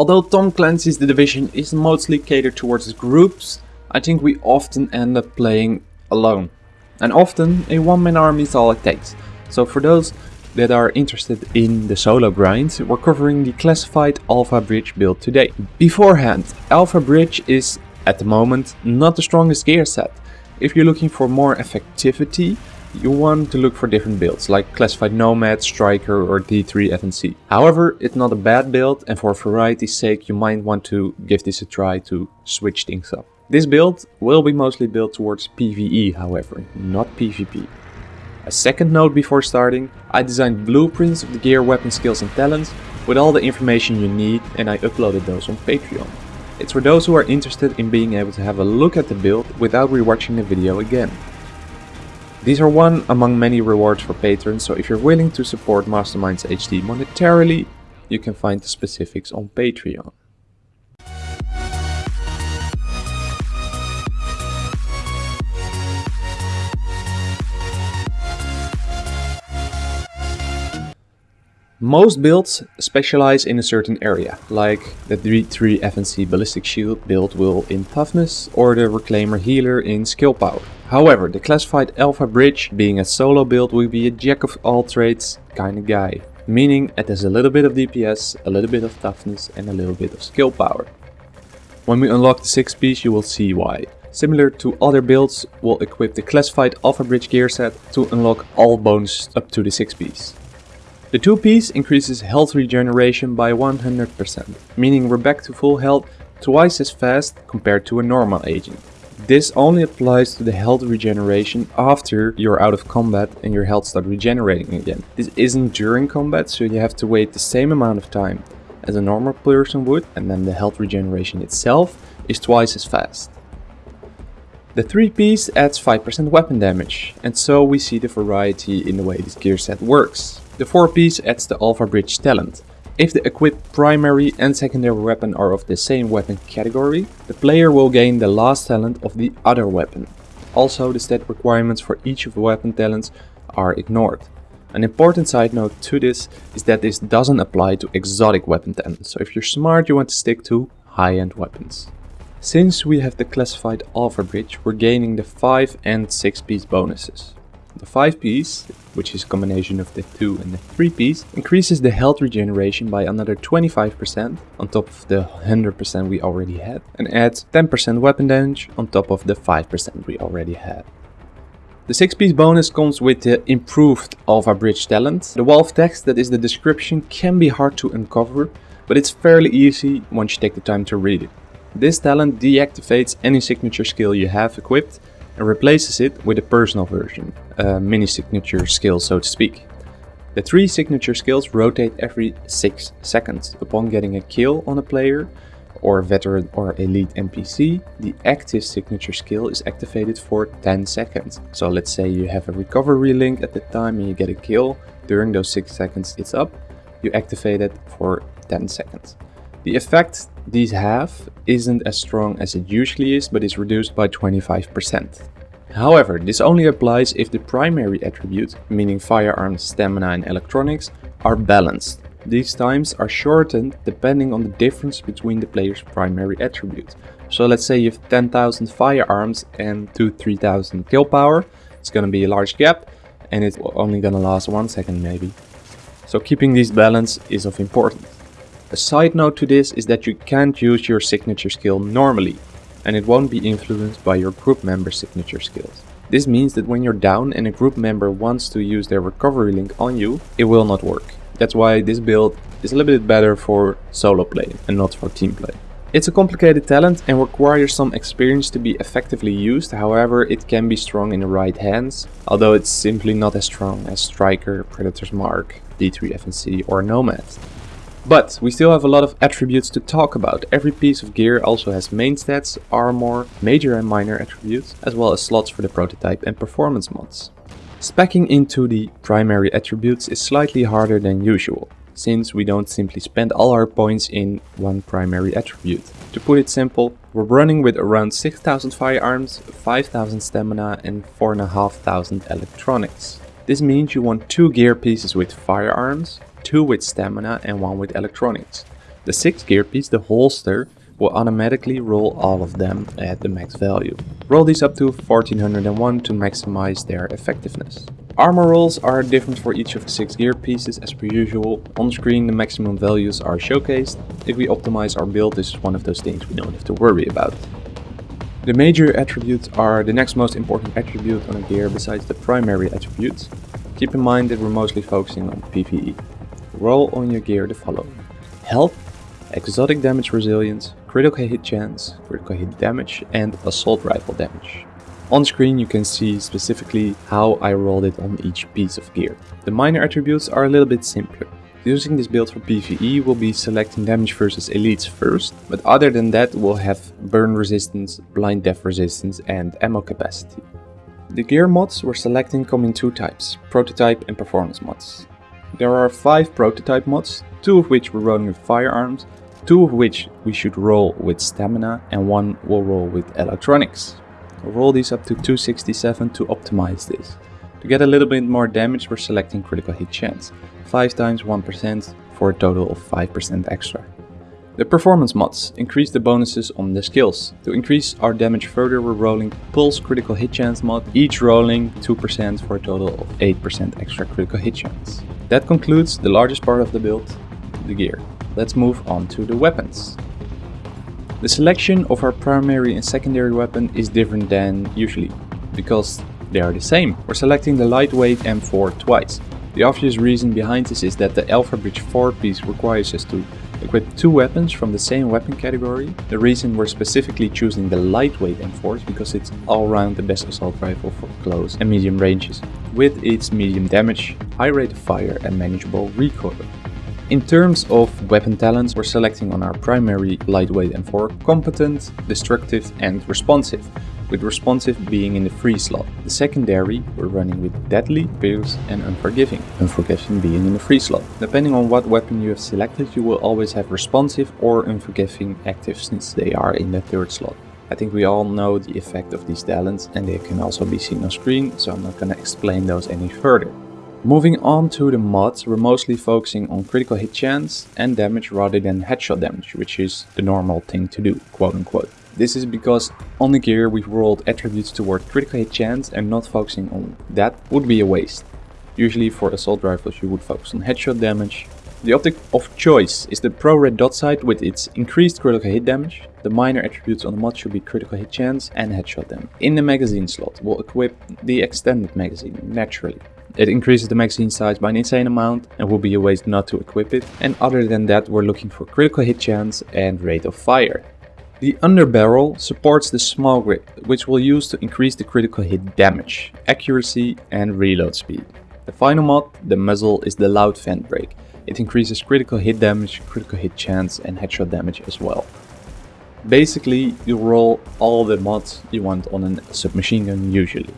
Although Tom Clancy's The Division is mostly catered towards groups, I think we often end up playing alone. And often a one-man army is all it takes. So for those that are interested in the solo grind, we're covering the classified Alpha Bridge build today. Beforehand, Alpha Bridge is, at the moment, not the strongest gear set. If you're looking for more effectivity, you want to look for different builds, like Classified Nomad, Striker or D3 FNC. However, it's not a bad build and for variety's sake you might want to give this a try to switch things up. This build will be mostly built towards PvE however, not PvP. A second note before starting, I designed blueprints of the gear, weapon skills and talents with all the information you need and I uploaded those on Patreon. It's for those who are interested in being able to have a look at the build without rewatching the video again. These are one among many rewards for patrons, so if you're willing to support Masterminds HD monetarily, you can find the specifics on Patreon. Most builds specialize in a certain area, like the D3 FNC Ballistic Shield build will in toughness or the Reclaimer Healer in skill power. However, the classified Alpha Bridge, being a solo build, will be a jack of all trades kind of guy. Meaning it has a little bit of DPS, a little bit of toughness and a little bit of skill power. When we unlock the 6 piece you will see why. Similar to other builds, we'll equip the classified Alpha Bridge gear set to unlock all bonuses up to the 6 piece. The 2 piece increases health regeneration by 100%, meaning we're back to full health twice as fast compared to a normal agent. This only applies to the health regeneration after you're out of combat and your health starts regenerating again. This isn't during combat, so you have to wait the same amount of time as a normal person would, and then the health regeneration itself is twice as fast. The 3 piece adds 5% weapon damage, and so we see the variety in the way this gear set works. The 4 piece adds the Alpha Bridge talent. If the equipped primary and secondary weapon are of the same weapon category, the player will gain the last talent of the other weapon. Also, the stat requirements for each of the weapon talents are ignored. An important side note to this is that this doesn't apply to exotic weapon talents, so if you're smart you want to stick to high-end weapons. Since we have the classified Alpha Bridge, we're gaining the 5 and 6 piece bonuses. The 5 piece, which is a combination of the 2 and the 3 piece, increases the health regeneration by another 25% on top of the 100% we already had and adds 10% weapon damage on top of the 5% we already had. The 6 piece bonus comes with the improved Alpha Bridge talent. The wall of text that is the description can be hard to uncover, but it's fairly easy once you take the time to read it. This talent deactivates any signature skill you have equipped and replaces it with a personal version, a mini signature skill so to speak. The three signature skills rotate every 6 seconds. Upon getting a kill on a player, or veteran or elite NPC, the active signature skill is activated for 10 seconds. So let's say you have a recovery link at the time and you get a kill, during those 6 seconds it's up, you activate it for 10 seconds. The effect these half isn't as strong as it usually is, but is reduced by 25%. However, this only applies if the primary attributes, meaning firearms, stamina and electronics, are balanced. These times are shortened depending on the difference between the player's primary attributes. So let's say you have 10,000 firearms and 2-3000 skill power, it's gonna be a large gap and it's only gonna last one second maybe. So keeping these balance is of importance. A side note to this is that you can't use your signature skill normally, and it won't be influenced by your group member signature skills. This means that when you're down and a group member wants to use their recovery link on you, it will not work. That's why this build is a little bit better for solo play and not for team play. It's a complicated talent and requires some experience to be effectively used, however it can be strong in the right hands, although it's simply not as strong as Striker, Predator's Mark, D3 FNC or Nomad. But we still have a lot of attributes to talk about. Every piece of gear also has main stats, armor, major and minor attributes, as well as slots for the prototype and performance mods. Specking into the primary attributes is slightly harder than usual, since we don't simply spend all our points in one primary attribute. To put it simple, we're running with around 6000 firearms, 5000 stamina and 4500 electronics. This means you want two gear pieces with firearms, two with stamina and one with electronics. The 6th gear piece, the holster, will automatically roll all of them at the max value. Roll these up to 1401 to maximize their effectiveness. Armor rolls are different for each of the 6 gear pieces as per usual. On screen the maximum values are showcased. If we optimize our build this is one of those things we don't have to worry about. The major attributes are the next most important attribute on a gear besides the primary attributes. Keep in mind that we're mostly focusing on PvE. Roll on your gear the following. Health, exotic damage resilience, critical hit chance, critical hit damage and assault rifle damage. On screen you can see specifically how I rolled it on each piece of gear. The minor attributes are a little bit simpler. Using this build for PvE will be selecting damage versus elites first, but other than that we'll have burn resistance, blind deaf resistance and ammo capacity. The gear mods we're selecting come in two types, prototype and performance mods. There are 5 prototype mods, 2 of which we're rolling with firearms, 2 of which we should roll with stamina and 1 will roll with electronics. We'll roll these up to 267 to optimize this. To get a little bit more damage we're selecting critical hit chance. 5 times 1% for a total of 5% extra. The performance mods increase the bonuses on the skills. To increase our damage further we're rolling Pulse Critical Hit Chance mod, each rolling 2% for a total of 8% extra critical hit chance. That concludes the largest part of the build, the gear. Let's move on to the weapons. The selection of our primary and secondary weapon is different than usually, because they are the same. We're selecting the lightweight M4 twice. The obvious reason behind this is that the Alpha Bridge 4 piece requires us to equip two weapons from the same weapon category. The reason we're specifically choosing the lightweight M4 is because it's all around the best assault rifle for close and medium ranges, with its medium damage, high rate of fire and manageable recoil. In terms of weapon talents, we're selecting on our primary lightweight M4 competent, destructive and responsive with responsive being in the free slot. The secondary we're running with deadly, fierce and unforgiving, unforgiving being in the free slot. Depending on what weapon you have selected you will always have responsive or unforgiving active since they are in the third slot. I think we all know the effect of these talents and they can also be seen on screen so I'm not gonna explain those any further. Moving on to the mods, we're mostly focusing on critical hit chance and damage rather than headshot damage, which is the normal thing to do, quote unquote. This is because on the gear we've rolled attributes toward critical hit chance and not focusing on that would be a waste. Usually for assault rifles you would focus on headshot damage. The optic of choice is the pro red dot sight with its increased critical hit damage. The minor attributes on the mod should be critical hit chance and headshot damage. In the magazine slot we'll equip the extended magazine naturally. It increases the magazine size by an insane amount and will be a waste not to equip it. And other than that we're looking for critical hit chance and rate of fire. The underbarrel supports the small grip, which we'll use to increase the critical hit damage, accuracy and reload speed. The final mod, the muzzle, is the loud vent brake. It increases critical hit damage, critical hit chance and headshot damage as well. Basically, you roll all the mods you want on a submachine gun usually.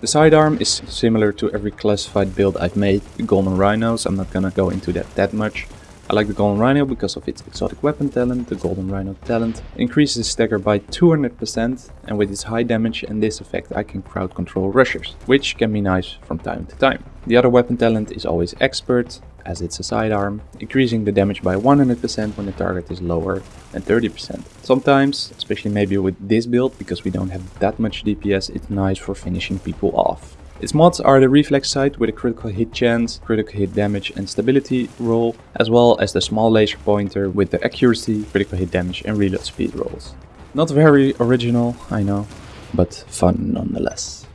The sidearm is similar to every classified build I've made, the Golden Rhinos, I'm not gonna go into that that much. I like the Golden Rhino because of its exotic weapon talent, the Golden Rhino talent increases stagger by 200% and with its high damage and this effect I can crowd control rushers, which can be nice from time to time. The other weapon talent is always expert, as it's a sidearm, increasing the damage by 100% when the target is lower than 30%. Sometimes, especially maybe with this build, because we don't have that much DPS, it's nice for finishing people off. Its mods are the reflex sight with a critical hit chance, critical hit damage and stability roll, as well as the small laser pointer with the accuracy, critical hit damage and reload speed rolls. Not very original, I know, but fun nonetheless.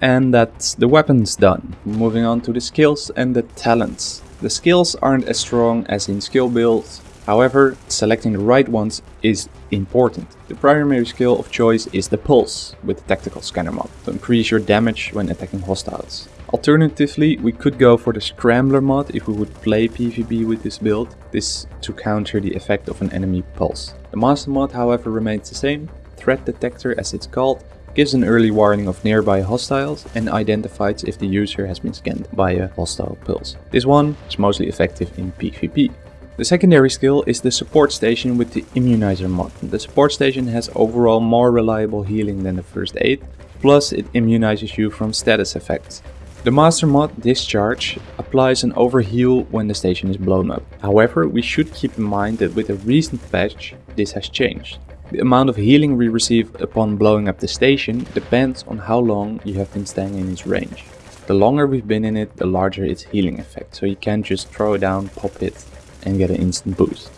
And that's the weapons done. Moving on to the skills and the talents. The skills aren't as strong as in skill builds, However, selecting the right ones is important. The primary skill of choice is the Pulse with the Tactical Scanner mod to increase your damage when attacking hostiles. Alternatively, we could go for the Scrambler mod if we would play PvP with this build, this to counter the effect of an enemy pulse. The Master mod however remains the same, Threat Detector as it's called, gives an early warning of nearby hostiles and identifies if the user has been scanned by a hostile pulse. This one is mostly effective in PvP. The secondary skill is the support station with the immunizer mod. The support station has overall more reliable healing than the first aid, plus it immunizes you from status effects. The master mod discharge applies an overheal when the station is blown up. However, we should keep in mind that with a recent patch this has changed. The amount of healing we receive upon blowing up the station depends on how long you have been staying in its range. The longer we've been in it, the larger its healing effect, so you can't just throw it down, pop it and get an instant boost.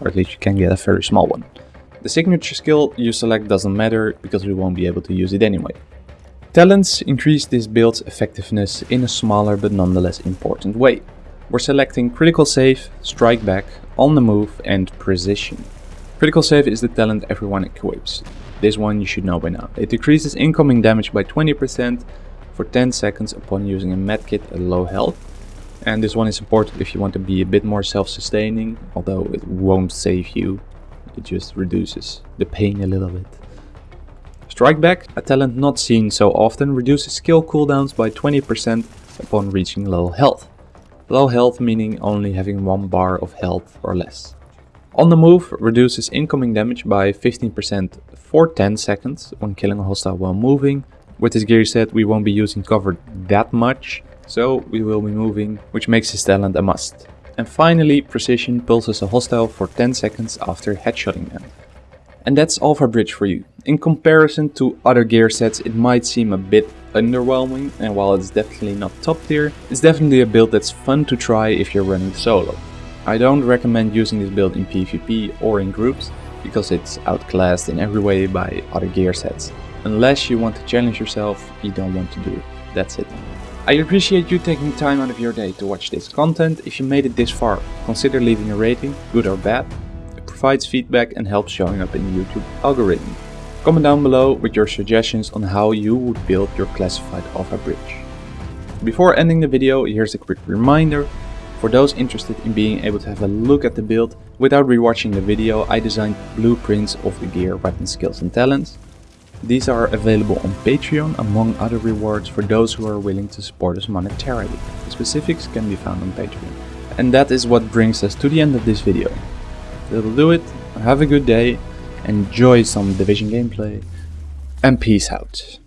Or at least you can get a very small one. The signature skill you select doesn't matter because we won't be able to use it anyway. Talents increase this build's effectiveness in a smaller but nonetheless important way. We're selecting Critical Save, Strike Back, On the Move and Precision. Critical Save is the talent everyone equips. This one you should know by now. It decreases incoming damage by 20% for 10 seconds upon using a medkit at low health. And this one is important if you want to be a bit more self-sustaining, although it won't save you. It just reduces the pain a little bit. Strike Back, a talent not seen so often, reduces skill cooldowns by 20% upon reaching low health. Low health meaning only having 1 bar of health or less. On the move reduces incoming damage by 15% for 10 seconds when killing a hostile while moving. With this gear set we won't be using cover that much, so we will be moving, which makes this talent a must. And finally, Precision pulses a hostile for 10 seconds after headshotting them. And that's Alpha Bridge for you. In comparison to other gear sets it might seem a bit underwhelming and while it's definitely not top tier, it's definitely a build that's fun to try if you're running solo. I don't recommend using this build in PvP or in groups because it's outclassed in every way by other gear sets. Unless you want to challenge yourself, you don't want to do it. That's it. I appreciate you taking time out of your day to watch this content. If you made it this far, consider leaving a rating, good or bad It provides feedback and helps showing up in the YouTube algorithm. Comment down below with your suggestions on how you would build your classified Alpha bridge. Before ending the video, here's a quick reminder. For those interested in being able to have a look at the build without rewatching the video, I designed blueprints of the gear, weapon skills and talents. These are available on Patreon among other rewards for those who are willing to support us monetarily. The specifics can be found on Patreon. And that is what brings us to the end of this video. That'll do it. Have a good day. Enjoy some Division gameplay. And peace out.